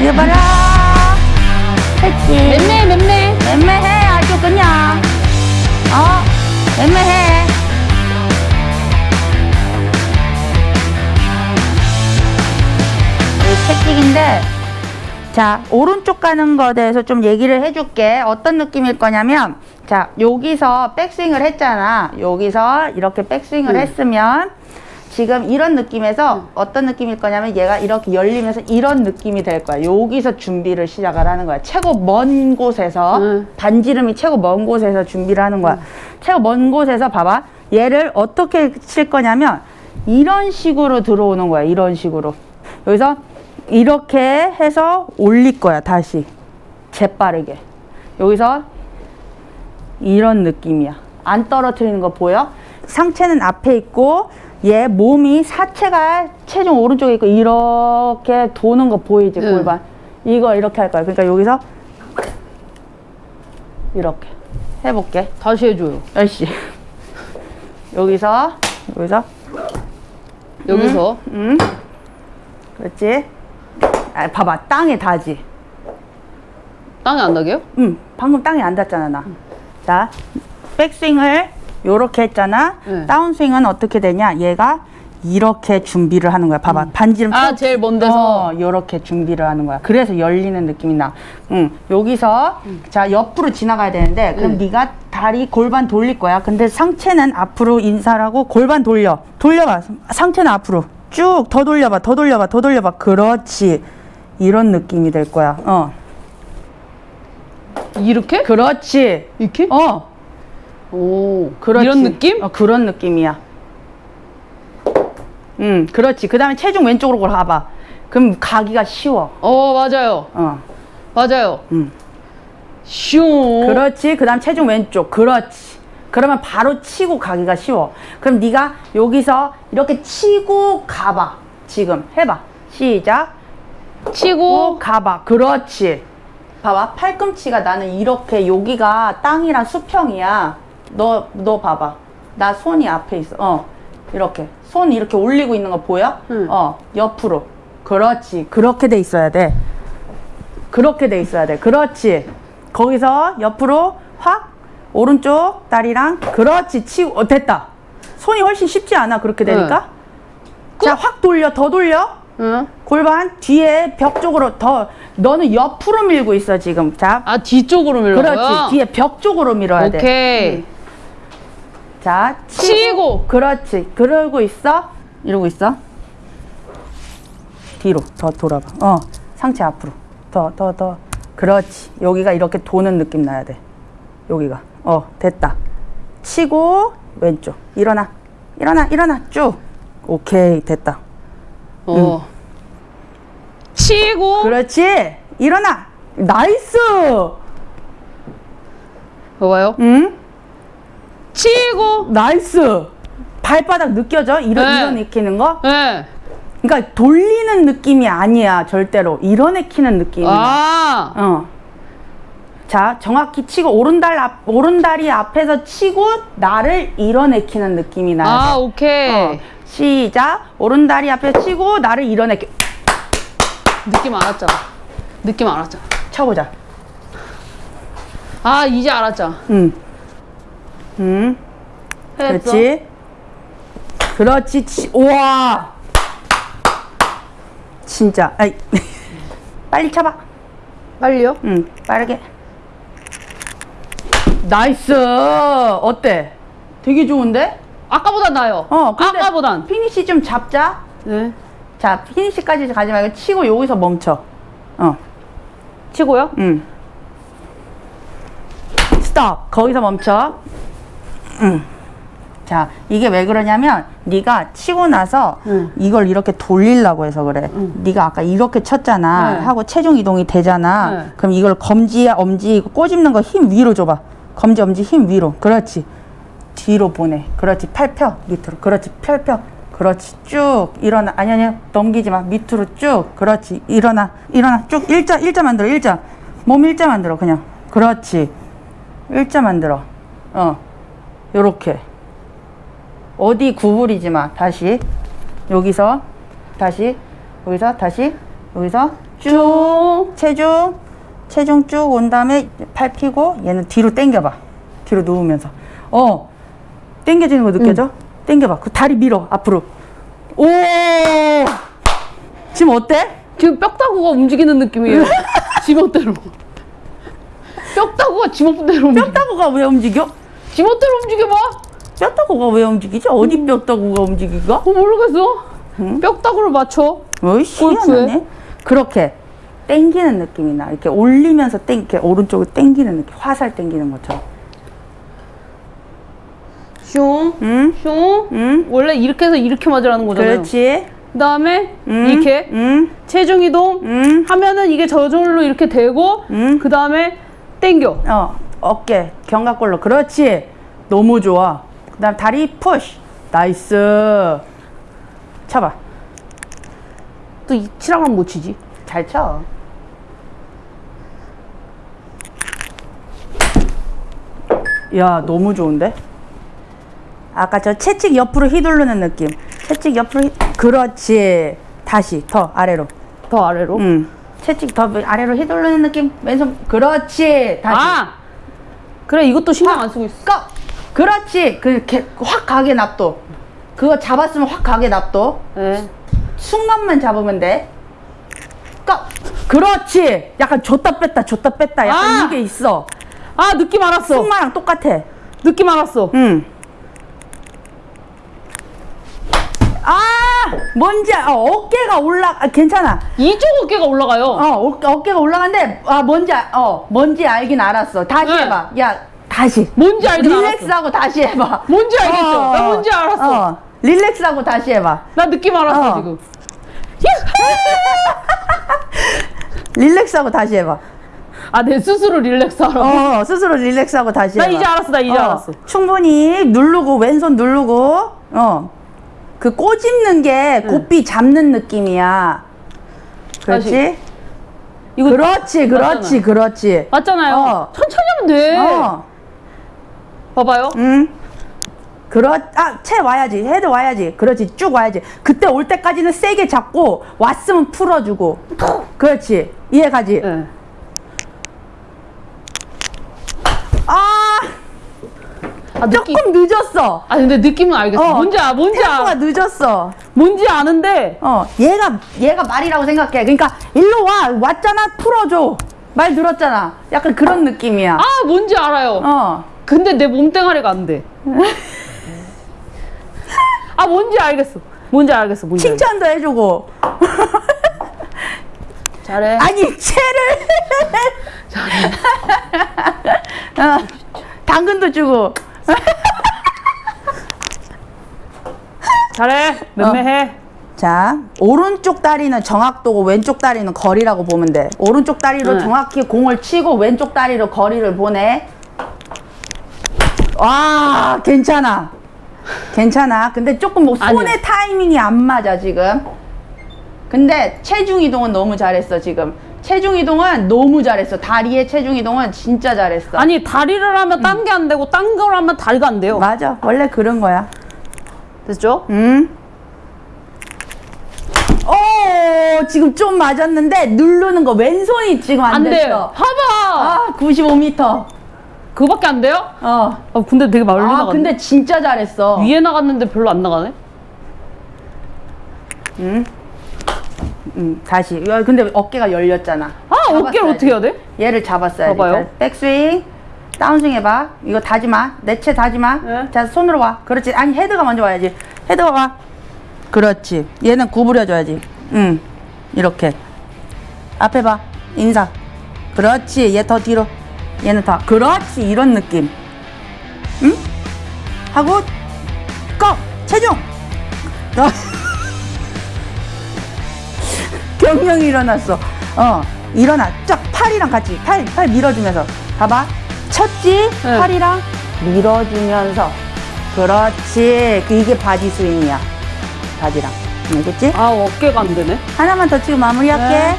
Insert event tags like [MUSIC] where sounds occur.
이거 봐라. 했지. 맴매 맴매 애매해 아주 그냥. 어, 애매해. 이 채찍인데, 자, 오른쪽 가는 거에 대해서 좀 얘기를 해줄게. 어떤 느낌일 거냐면, 자, 여기서 백스윙을 했잖아. 여기서 이렇게 백스윙을 응. 했으면, 지금 이런 느낌에서 어떤 느낌일 거냐면 얘가 이렇게 열리면서 이런 느낌이 될 거야. 여기서 준비를 시작을 하는 거야. 최고 먼 곳에서 응. 반지름이 최고 먼 곳에서 준비를 하는 거야. 최고 먼 곳에서 봐봐. 얘를 어떻게 칠 거냐면 이런 식으로 들어오는 거야. 이런 식으로. 여기서 이렇게 해서 올릴 거야. 다시. 재빠르게. 여기서 이런 느낌이야. 안 떨어뜨리는 거 보여? 상체는 앞에 있고 얘 몸이 사체가 체중 오른쪽에 있고 이렇게 도는 거 보이지 응. 골반? 이거 이렇게 할 거야. 그러니까 여기서 이렇게 해볼게. 다시 해줘요. 열시. 여기서 여기서. 여기서? 음 그렇지? 아, 봐봐. 땅에 닿지. 땅에 안 나게요? 응, 방금 땅에 안 닿았잖아, 나. 자, 백스윙을 요렇게 했잖아. 네. 다운스윙은 어떻게 되냐? 얘가 이렇게 준비를 하는 거야. 봐봐. 반지름 아, 쭉- 제일 먼 데서? 어, 요렇게 준비를 하는 거야. 그래서 열리는 느낌이 나. 응. 여기서 자, 옆으로 지나가야 되는데 그럼 응. 네가 다리 골반 돌릴 거야. 근데 상체는 앞으로 인사를 하고 골반 돌려. 돌려 봐. 상체는 앞으로. 쭉 더 돌려 봐. 더 돌려 봐. 더 돌려 봐. 그렇지. 이런 느낌이 될 거야. 어. 이렇게? 그렇지. 이렇게? 어. 오 그렇지. 이런 느낌? 어, 그런 느낌이야. 음, 그렇지. 그 다음에 체중 왼쪽으로 가봐. 그럼 가기가 쉬워. 어 맞아요 어, 맞아요 음. 슝 그렇지. 그 다음 체중 왼쪽. 그렇지. 그러면 바로 치고 가기가 쉬워. 그럼 네가 여기서 이렇게 치고 가봐. 지금 해봐. 시작. 치고 가봐. 그렇지. 봐봐. 팔꿈치가 나는 이렇게 여기가 땅이랑 수평이야. 너, 너 봐봐. 나 손이 앞에 있어. 어. 이렇게. 손 이렇게 올리고 있는 거 보여? 응. 어. 옆으로. 그렇지. 그렇게 돼 있어야 돼. 그렇게 돼 있어야 돼. 그렇지. 거기서 옆으로 확 오른쪽 다리랑 그렇지. 치고 어, 됐다. 손이 훨씬 쉽지 않아. 그렇게 되니까. 자, 확 돌려. 더 돌려. 응? 골반 뒤에 벽 쪽으로 더 너는 옆으로 밀고 있어 지금 자 아 뒤쪽으로 밀어요? 그렇지 뒤에 벽 쪽으로 밀어야 돼 오케이 자 치고, 치고. 그렇지. 그러고 있어? 이러고 있어? 뒤로. 더 돌아봐. 어 상체 앞으로. 더 더 더. 그렇지. 여기가 이렇게 도는 느낌 나야 돼. 여기가. 어 됐다. 치고 왼쪽. 일어나. 일어나 일어나. 쭉. 오케이. 됐다. 어. 치고. 그렇지. 일어나. nice! 봐봐요. 응 치고 nice 발바닥 느껴져 이런 네. 이런 익히는 거 네. 그러니까 돌리는 느낌이 아니야 절대로 익히는 느낌이야 아 어. 자 정확히 치고 오른다리 앞 오른다리 앞에서 치고 나를 이뤄내키는 느낌이 나야 아, 돼. 오케이 어. 시작 오른다리 앞에 치고 나를 이뤄내키 느낌 알았잖아 느낌 알았잖아 쳐보자 아 이제 알았잖아 응. 응. 그렇지. 그렇지. 치, 우와. 진짜. 아이. [LAUGHS] 빨리 쳐봐. 빨리요? 응, 빠르게. nice. 어때? 되게 좋은데? 아까보단 나아요 어, 아까보단 피니시 좀 잡자. 네 자, 피니시까지 가지 말고 치고 여기서 멈춰. 어, 치고요? 응. 스톱. 거기서 멈춰. 응. 자, 이게 왜 그러냐면 네가 치고 나서 응. 이걸 이렇게 돌리려고 해서 그래. 응. 네가 아까 이렇게 쳤잖아. 네. 하고 체중 이동이 되잖아. 네. 그럼 이걸 검지, 엄지 이거 꼬집는 거 힘 위로 줘봐. 검지, 엄지 힘 위로. 그렇지. 뒤로 보내. 그렇지. 팔 펴. 밑으로. 그렇지. 펼 펴. 그렇지. 쭉 일어나. 아니 아니. 넘기지 마. 밑으로 쭉. 그렇지. 일어나. 일어나. 쭉 일자 일자 만들어. 일자. 몸 일자 만들어. 그냥. 그렇지. 일자 만들어. 어. 요렇게. 어디 구부리지 마. 다시. 여기서 다시. 여기서 다시. 여기서 쭉 체중 체중 쭉 온 다음에 팔 펴고 얘는 뒤로 당겨봐 뒤로 누우면서 어 당겨지는 거 느껴져? 당겨봐 그 다리 밀어 앞으로 오 지금 어때? 지금 뼈다구가 움직이는 느낌이에요. [LAUGHS] 지멋대로. 뼈다구가 지멋대로. 뼈다구가 왜 움직여? 지멋대로 움직여봐. 뼈다구가 왜 움직이지? 어디 뼈다구가 움직이가? 어, 모르겠어. 뼈다구를 맞춰. 어이 골프에? 희한하네 그렇게 당기는 느낌이 나 이렇게 올리면서 땡 이렇게 오른쪽을 당기는 느낌 화살 당기는 것처럼 슝, 응? 슝. 응? 원래 이렇게 해서 이렇게 맞으라는 거잖아요. 그렇지 그 다음에 응? 이렇게 응? 체중 이동 응? 하면은 이게 저절로 이렇게 되고 응? 그 다음에 당겨. 어 어깨 견갑골로. 그렇지. 너무 좋아. 그 다음 다리 push nice. 쳐봐. 또 이 치랑은 못 치지. 잘쳐. 야 너무 좋은데? 아까 저 채찍 옆으로 휘두르는 느낌. 채찍 옆으로 휘... 그렇지. 다시 더 아래로. 더 아래로. 응. 채찍 더 아래로 휘두르는 느낌? 왼손 그렇지. 다시. 아 그래 이것도 신경 안 쓰고 있어. 꺼 그렇지 그확 가게 납둬 그거 잡았으면 확 가게 납둬 네. 순간만 잡으면 돼 꺼 그렇지 약간 줬다 뺐다 줬다 뺐다 약간 아! 이게 있어 아 느낌 알았어. 승마랑 똑같아 느낌 알았어. 응. 아, 뭔지 알- 어, 어깨가 올라 아, 괜찮아. 이쪽 어깨가 올라가요. 어, 어 어깨가 올라가는데 아 뭔지 알- 어 뭔지 알긴 알았어. 다시 네. 해봐. 야 다시. 뭔지 알긴 릴렉스하고 다시 해봐. 뭔지 알겠죠? 어, 나 뭔지 알았어. 어, 릴렉스하고 다시 해봐. 나 느낌 알았어 어. 지금. [LAUGHS] 릴렉스하고 다시 해봐. 아내 스스로 릴렉스 하라고. 어 스스로 릴렉스하고 다시 나 해봐. 이제 알았어. 나 이제 어, 알았어. 충분히 누르고 왼손 누르고 어. 그 꼬집는 게 고삐 잡는 느낌이야. 그렇지? 다시. 이거 그렇지, 그렇지, 맞잖아. 그렇지. 맞잖아요. 어. 천천히 하면 돼. 어, 봐봐요. 응. 그렇, 아, 채 와야지. 헤드 와야지. 그렇지, 쭉 와야지. 그때 올 때까지는 세게 잡고, 왔으면 풀어주고. 그렇지. 이해 가지? 네. 아 느낌. 조금 늦었어. 아 근데 느낌은 알겠어. 어, 뭔지 아 뭔지 아 늦었어. 뭔지 아는데 어, 얘가, 얘가 말이라고 생각해. 그러니까, 일로 와. 왔잖아. 풀어줘. 말 들었잖아. 약간 그런 느낌이야. 아 뭔지 알아요. 어. 근데 내 몸뚱아리가 안 돼. [LAUGHS] 아 뭔지 알겠어. 뭔지 알겠어. 뭔지 알겠어. 칭찬도 해주고. [LAUGHS] 잘해. 아니 채를 [LAUGHS] 어, 당근도 주고 잘해. 맴매해. 자 오른쪽 다리는 정확도고 왼쪽 다리는 거리라고 보면 돼. 오른쪽 다리로 네. 정확히 공을 치고 왼쪽 다리로 거리를 보내. 와 괜찮아. 괜찮아. 근데 조금 뭐 손의 아니요. 타이밍이 안 맞아 지금. 근데 체중 이동은 너무 잘했어 지금. 체중 이동은 너무 잘했어. 다리의 체중 이동은 진짜 잘했어. 아니 다리를 하면 딴 게안 되고 딴 걸 하면 다리가 안 돼요. 맞아. 원래 그런 거야 됐죠? 응? 오 지금 좀 맞았는데 누르는 거 왼손이 지금 안, 안 됐어 돼요. 봐봐. 아 95m 그거밖에 안 돼요? 어. 아 근데 되게 멀리 아 나갔네. 근데 진짜 잘했어 위에 나갔는데 별로 안 나가네. 응? 응 다시 야, 근데 어깨가 열렸잖아 아 어깨를. 어떻게 해야 돼? 얘를 잡았어야지 봐봐요. 백스윙 다운스윙 해봐. 이거 닫지 마. 내 채 닫지 마. 네. 자 손으로 와. 그렇지. 아니 헤드가 먼저 와야지. 헤드 와봐 그렇지. 얘는 구부려줘야지. 응. 이렇게. 앞에 봐. 인사. 그렇지. 얘 더 뒤로. 얘는 더. 그렇지. 이런 느낌. 응? 하고 고 체중! 어. [LAUGHS] 경영이 일어났어. 어, 일어나. 쫙 팔이랑 같이. 팔, 팔 밀어주면서. 봐봐. 쳤지? 네. 팔이랑 밀어주면서. 그렇지. 그 이게 바디 스윙이야. 바디랑. 알겠지? 아 어깨가 안 되네. 하나만 더 치고 마무리할게. 네.